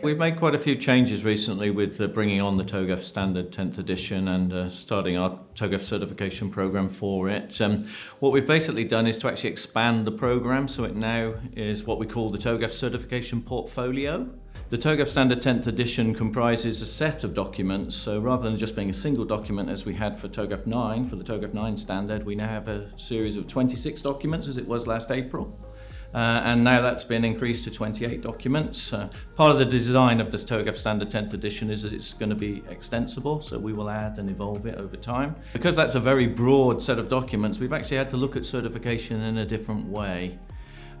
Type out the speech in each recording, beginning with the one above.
We've made quite a few changes recently with uh, bringing on the TOGAF standard 10th edition and uh, starting our TOGAF certification program for it. Um, what we've basically done is to actually expand the program so it now is what we call the TOGAF certification portfolio. The TOGAF Standard 10th edition comprises a set of documents, so rather than just being a single document as we had for TOGAF 9, for the TOGAF 9 standard, we now have a series of 26 documents as it was last April. Uh, and now that's been increased to 28 documents. Uh, part of the design of this TOGAF Standard 10th edition is that it's going to be extensible, so we will add and evolve it over time. Because that's a very broad set of documents, we've actually had to look at certification in a different way.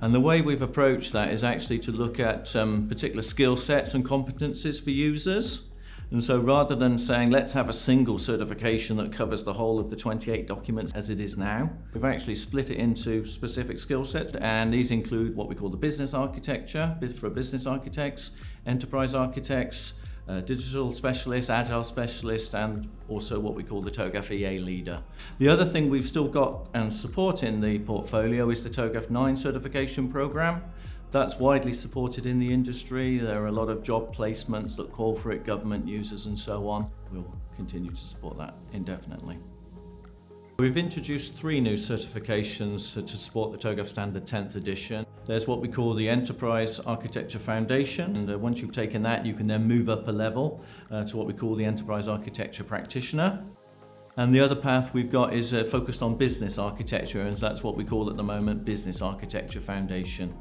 And the way we've approached that is actually to look at um, particular skill sets and competencies for users. And so rather than saying, let's have a single certification that covers the whole of the 28 documents as it is now, we've actually split it into specific skill sets. And these include what we call the business architecture for business architects, enterprise architects, uh, digital specialist, agile specialist, and also what we call the TOGAF EA leader. The other thing we've still got and support in the portfolio is the TOGAF 9 certification program. That's widely supported in the industry. There are a lot of job placements that call for it, government users and so on. We'll continue to support that indefinitely. We've introduced three new certifications to support the TOGAF Standard 10th edition. There's what we call the Enterprise Architecture Foundation, and uh, once you've taken that, you can then move up a level uh, to what we call the Enterprise Architecture Practitioner. And the other path we've got is uh, focused on business architecture, and that's what we call at the moment Business Architecture Foundation.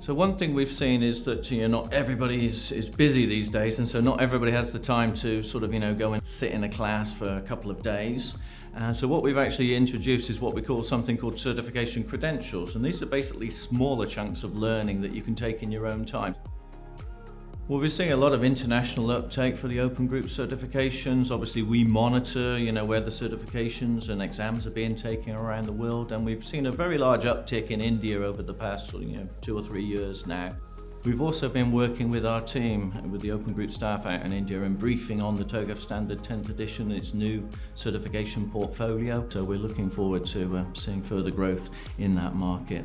So one thing we've seen is that you know not everybody is, is busy these days and so not everybody has the time to sort of you know go and sit in a class for a couple of days. And so what we've actually introduced is what we call something called certification credentials and these are basically smaller chunks of learning that you can take in your own time. Well, we're seeing a lot of international uptake for the Open Group certifications. Obviously, we monitor, you know, where the certifications and exams are being taken around the world, and we've seen a very large uptick in India over the past, you know, two or three years now. We've also been working with our team, with the Open Group staff out in India and briefing on the TOGAF Standard 10th edition, and its new certification portfolio. So we're looking forward to uh, seeing further growth in that market.